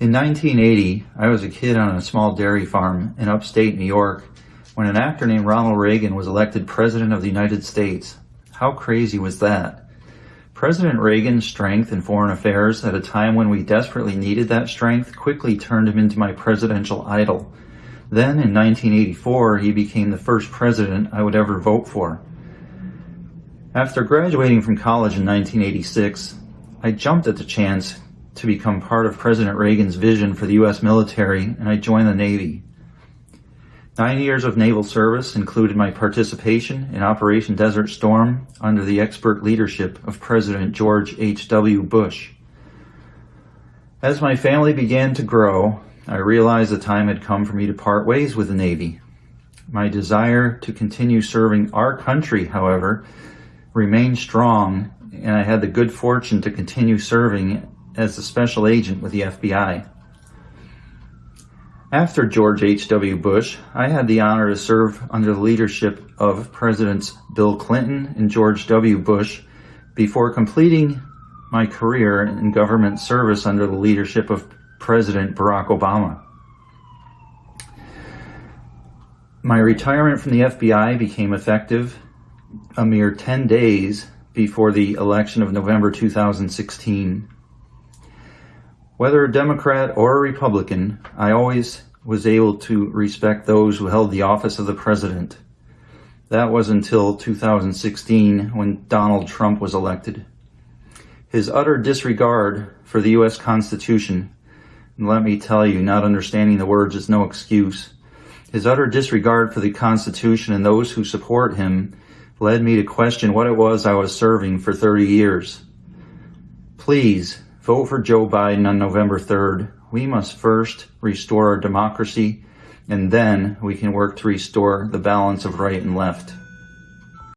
In 1980, I was a kid on a small dairy farm in upstate New York when an actor named Ronald Reagan was elected President of the United States. How crazy was that? President Reagan's strength in foreign affairs at a time when we desperately needed that strength quickly turned him into my presidential idol. Then in 1984, he became the first president I would ever vote for. After graduating from college in 1986, I jumped at the chance to become part of President Reagan's vision for the U.S. military and I joined the Navy. Nine years of naval service included my participation in Operation Desert Storm under the expert leadership of President George H.W. Bush. As my family began to grow, I realized the time had come for me to part ways with the Navy. My desire to continue serving our country, however, remained strong, and I had the good fortune to continue serving as a special agent with the FBI. After George H.W. Bush, I had the honor to serve under the leadership of Presidents Bill Clinton and George W. Bush before completing my career in government service under the leadership of President Barack Obama. My retirement from the FBI became effective a mere 10 days before the election of November 2016. Whether a Democrat or a Republican, I always was able to respect those who held the office of the president. That was until 2016 when Donald Trump was elected. His utter disregard for the U.S. Constitution, and let me tell you, not understanding the words is no excuse. His utter disregard for the Constitution and those who support him led me to question what it was I was serving for 30 years. Please, Vote for Joe Biden on November 3rd. We must first restore our democracy, and then we can work to restore the balance of right and left.